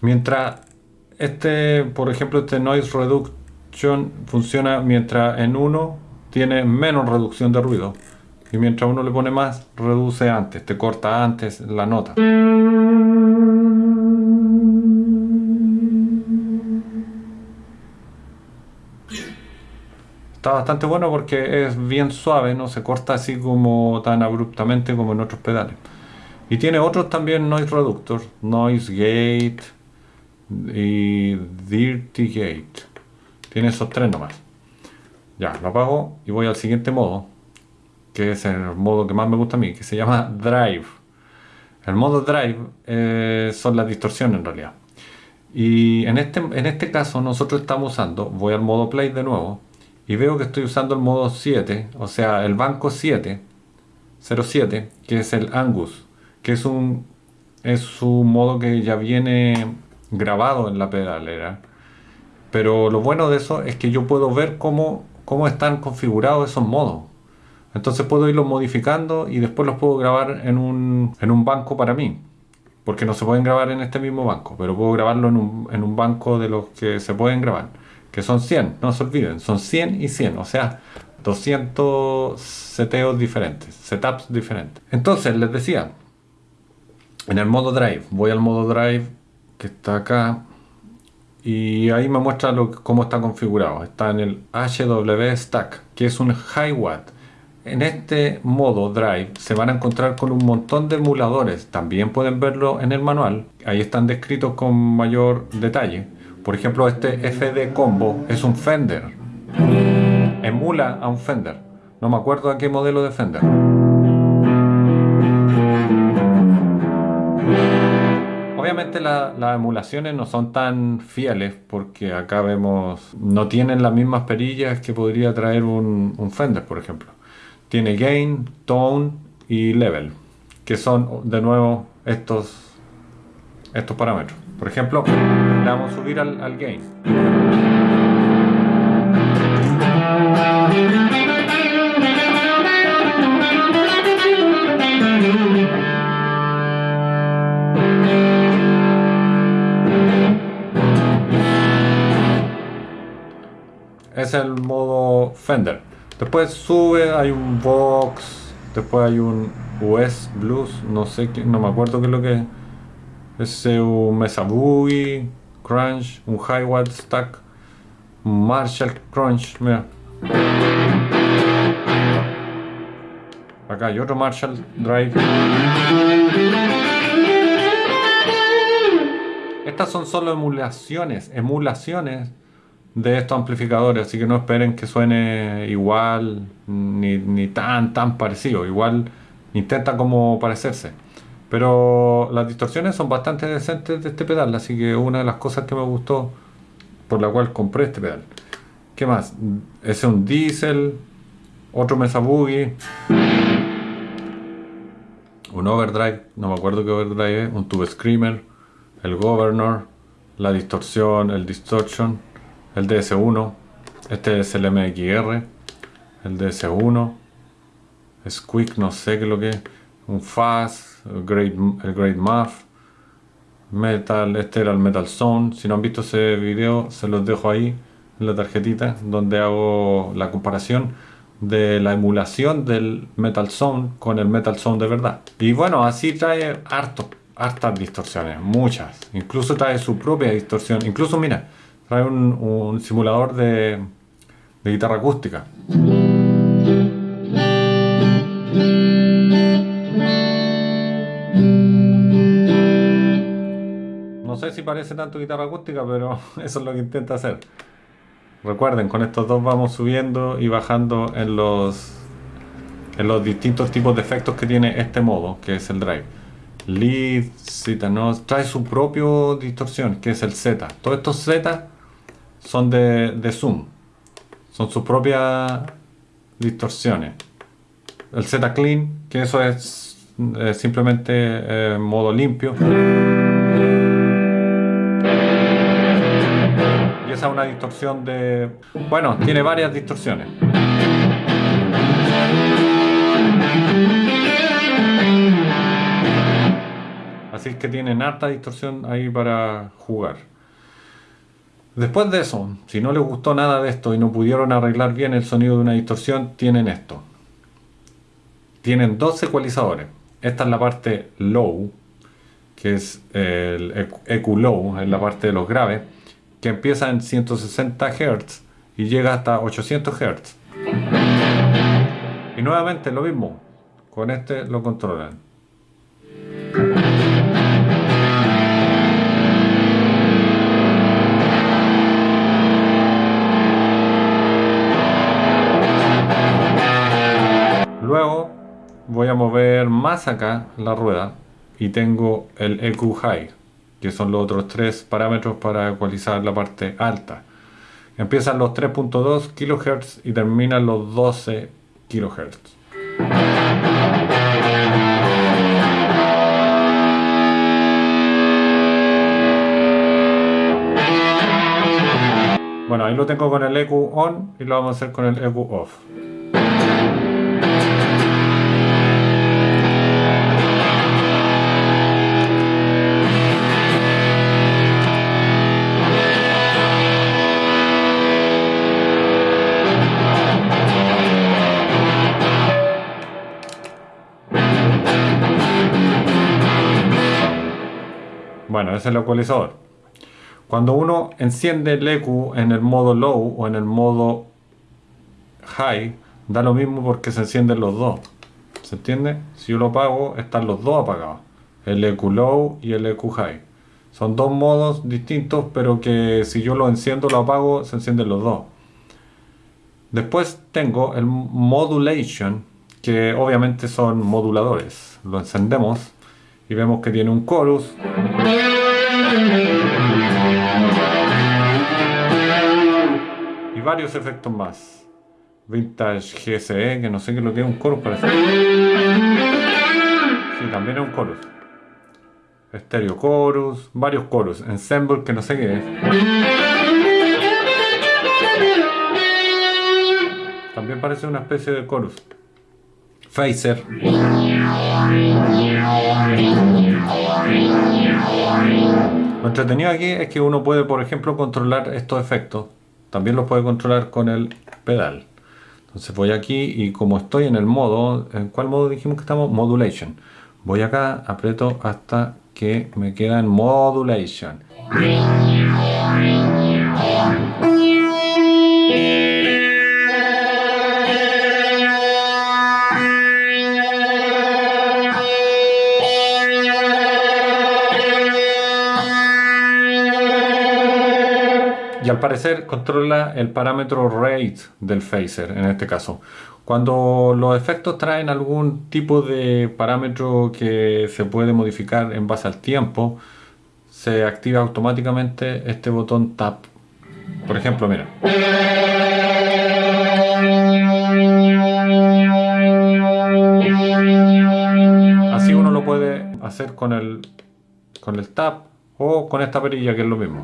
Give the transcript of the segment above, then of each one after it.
Mientras este, por ejemplo, este Noise Reduction funciona mientras en uno tiene menos reducción de ruido. Y mientras uno le pone más, reduce antes, te corta antes la nota. Está bastante bueno porque es bien suave, no se corta así como tan abruptamente como en otros pedales. Y tiene otros también noise reductors, noise gate y dirty gate. Tiene esos tres nomás. Ya, lo apago y voy al siguiente modo, que es el modo que más me gusta a mí, que se llama Drive. El modo Drive eh, son las distorsiones en realidad. Y en este, en este caso nosotros estamos usando, voy al modo Play de nuevo, y veo que estoy usando el modo 7, o sea, el banco 7, 07, que es el Angus, que es un, es un modo que ya viene grabado en la pedalera. Pero lo bueno de eso es que yo puedo ver cómo, cómo están configurados esos modos. Entonces puedo irlos modificando y después los puedo grabar en un, en un banco para mí. Porque no se pueden grabar en este mismo banco, pero puedo grabarlo en un, en un banco de los que se pueden grabar. Que son 100, no se olviden, son 100 y 100, o sea, 200 seteos diferentes, setups diferentes. Entonces, les decía, en el modo Drive, voy al modo Drive que está acá y ahí me muestra cómo está configurado. Está en el HW Stack, que es un high watt. En este modo Drive se van a encontrar con un montón de emuladores. También pueden verlo en el manual. Ahí están descritos con mayor detalle. Por ejemplo, este FD Combo es un Fender. Emula a un Fender. No me acuerdo a qué modelo de Fender. Obviamente las emulaciones no son tan fieles porque acá vemos, no tienen las mismas perillas que podría traer un, Fender, por ejemplo. Tiene gain, tone y level, que son de nuevo estos, estos parámetros. Por ejemplo, le vamos a subir al gain. Es el modo Fender. Después sube, hay un Vox, después hay un US Blues, no sé, qué, no me acuerdo qué es lo que es. un Mesa Boogie, Crunch, un High Watt Stack, un Marshall Crunch, mira. Acá hay otro Marshall Drive. Estas son solo emulaciones, emulaciones de estos amplificadores, así que no esperen que suene igual ni, tan tan parecido, igual intenta como parecerse. Pero las distorsiones son bastante decentes de este pedal, así que una de las cosas que me gustó por la cual compré este pedal. ¿Qué más? Ese es un diesel, otro Mesa Boogie, un overdrive, no me acuerdo qué overdrive es, un tube screamer, el governor, la distorsión, el distortion, el DS1, este es el MXR, el DS1, Squeak, no sé qué es lo que es, un Fast, el Great, el Great Muff, Metal, este era el Metal Zone, si no han visto ese video se los dejo ahí en la tarjetita donde hago la comparación de la emulación del Metal Zone con el Metal Zone de verdad. Y bueno, así trae harto, hartas distorsiones, muchas, incluso trae su propia distorsión, incluso mira, trae un, simulador de, guitarra acústica. No sé si parece tanto guitarra acústica, pero eso es lo que intenta hacer. Recuerden, con estos dos vamos subiendo y bajando en los, en los distintos tipos de efectos que tiene este modo, que es el drive. Lead, Z, no, trae su propio distorsión, que es el Z. Todos estos Z son de, zoom. Son sus propias distorsiones. El Z clean, que eso es simplemente eh, modo limpio. Y esa es una distorsión de... Bueno, tiene varias distorsiones. Así que tienen harta distorsión ahí para jugar. Después de eso, si no les gustó nada de esto y no pudieron arreglar bien el sonido de una distorsión, tienen esto. Tienen dos ecualizadores. Esta es la parte low, que es el EQ low, es la parte de los graves, que empieza en 160 Hz y llega hasta 800 Hz. Y nuevamente lo mismo, con este lo controlan. Voy a mover más acá la rueda y tengo el EQ High, que son los otros tres parámetros para ecualizar la parte alta. Empiezan los 3.2 kHz y terminan los 12 kHz. Bueno, ahí lo tengo con el EQ on y lo vamos a hacer con el EQ off. El ecualizador. Cuando uno enciende el EQ en el modo low o en el modo high, da lo mismo porque se encienden los dos. ¿Se entiende? Si yo lo apago, están los dos apagados. El EQ low y el EQ high. Son dos modos distintos, pero que si yo lo enciendo, lo apago, se encienden los dos. Después tengo el modulation, que obviamente son moduladores. Lo encendemos y vemos que tiene un chorus y varios efectos más. Vintage GSE que no sé qué lo tiene un chorus parece. Sí también es un chorus estéreo chorus varios chorus ensemble que no sé qué es. También parece una especie de chorus Phaser. Lo entretenido aquí es que uno puede, por ejemplo, controlar estos efectos. También los puede controlar con el pedal. Entonces voy aquí y como estoy en el modo, ¿en cuál modo dijimos que estamos? Modulation. Voy acá, aprieto hasta que me queda en Modulation. Y al parecer controla el parámetro rate del phaser en este caso. Cuando los efectos traen algún tipo de parámetro que se puede modificar en base al tiempo, se activa automáticamente este botón tap. Por ejemplo, mira. Así uno lo puede hacer con el, con el tap o con esta perilla que es lo mismo.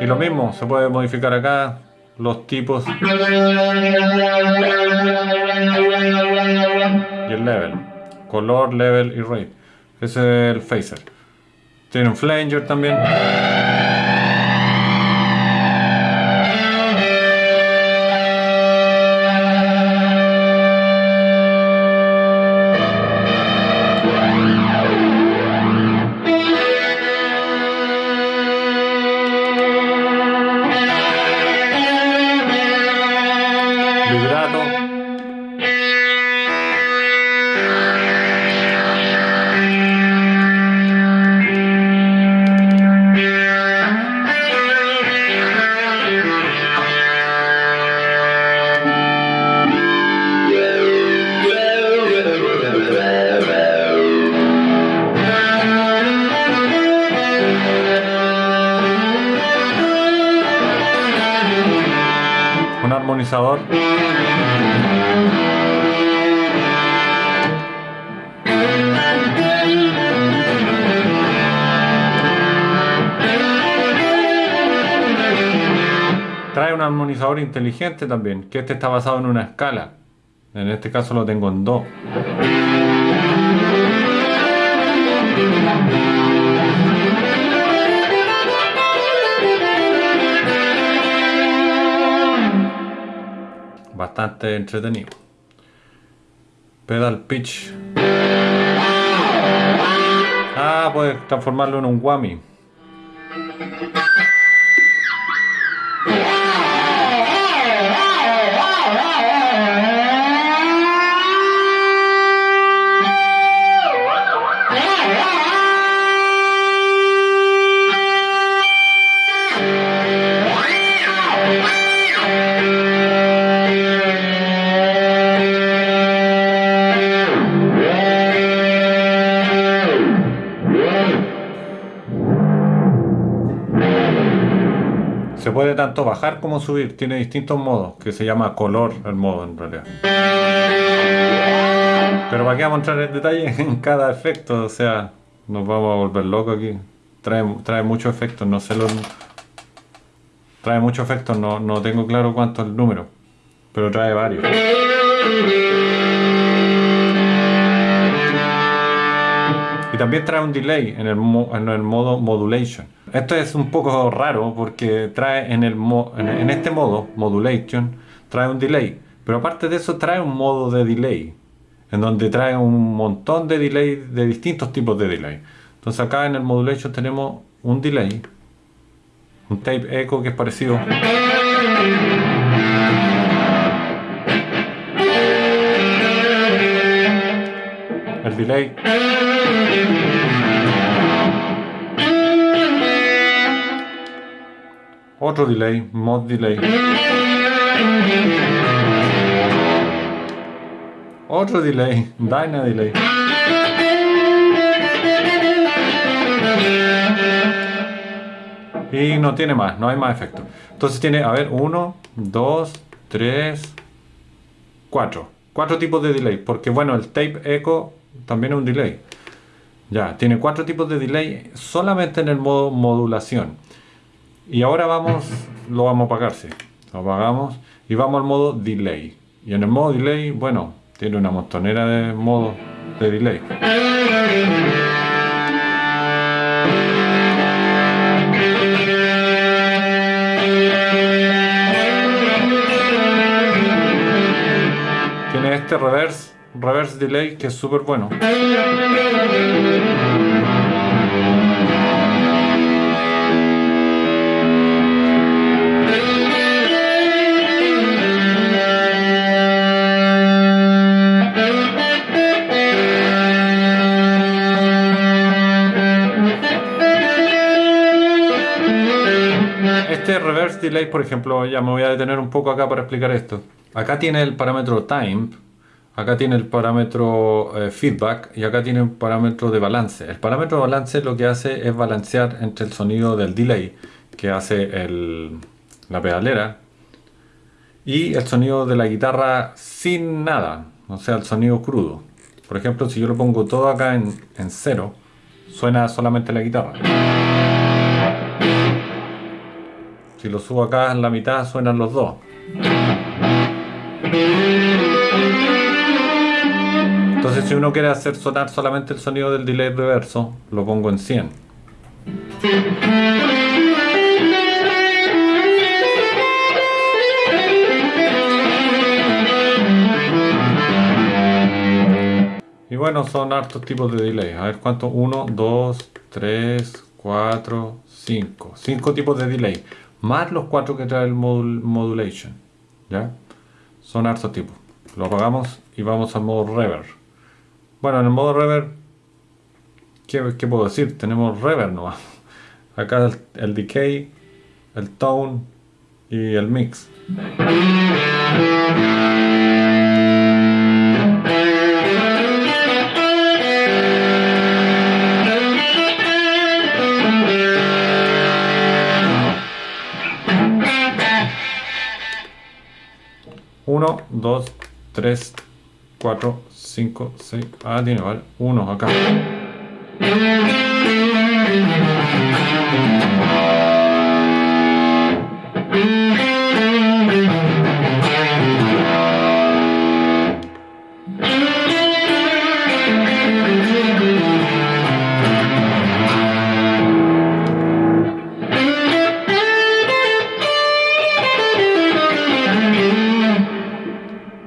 Y lo mismo, se puede modificar acá los tipos y el level, color, level y rate. Ese es el phaser. Tiene un flanger también. Trae un armonizador inteligente también, que este está basado en una escala. En este caso lo tengo en Do. Bastante entretenido. Pedal pitch. Ah, puedes transformarlo en un whammy. Tanto bajar como subir, tiene distintos modos, que se llama color el modo en realidad. Pero para qué vamos a entrar en detalle en cada efecto, o sea, nos vamos a volver locos aquí. Trae, trae muchos efectos, no sé los... Trae muchos efectos, no, no tengo claro cuánto es el número, pero trae varios. Y también trae un delay en el, en el modo modulation. Esto es un poco raro porque trae en, el en este modo, modulation, trae un delay. Pero aparte de eso trae un modo de delay. En donde trae un montón de delay de distintos tipos de delay. Entonces acá en el modulation tenemos un delay. Un tape echo que es parecido. El delay. Otro delay, mod delay. Otro delay, Dyna delay. Y no tiene más, no hay más efectos. Entonces tiene, a ver, 1, 2, 3, 4. Cuatro tipos de delay, porque bueno, el tape echo también es un delay. Ya, tiene cuatro tipos de delay solamente en el modo modulación. Y ahora vamos, lo vamos a apagar, sí. Lo apagamos y vamos al modo delay. Y en el modo delay, bueno, tiene una montonera de modos de delay. Tiene este reverse, reverse delay que es súper bueno. Delay, por ejemplo, ya me voy a detener un poco acá para explicar esto. Acá tiene el parámetro time, acá tiene el parámetro eh, feedback y acá tiene un parámetro de balance. El parámetro de balance lo que hace es balancear entre el sonido del delay que hace el, la pedalera y el sonido de la guitarra sin nada, o sea, el sonido crudo. Por ejemplo, si yo lo pongo todo acá en, en cero, suena solamente la guitarra. Si lo subo acá en la mitad suenan los dos. Entonces si uno quiere hacer sonar solamente el sonido del delay reverso, lo pongo en 100. Y bueno, son hartos tipos de delay. A ver cuánto. 1, 2, 3, 4, 5. 5 tipos de delay más los cuatro que trae el modulation. ¿Ya? Son hartos tipos. Lo apagamos y vamos al modo reverb. Bueno, en el modo reverb, ¿qué, puedo decir? Tenemos reverb nomás. Acá el, el decay, el tone y el mix. 1, 2, 3, 4, 5, 6. Ah, tiene, vale. 1 acá.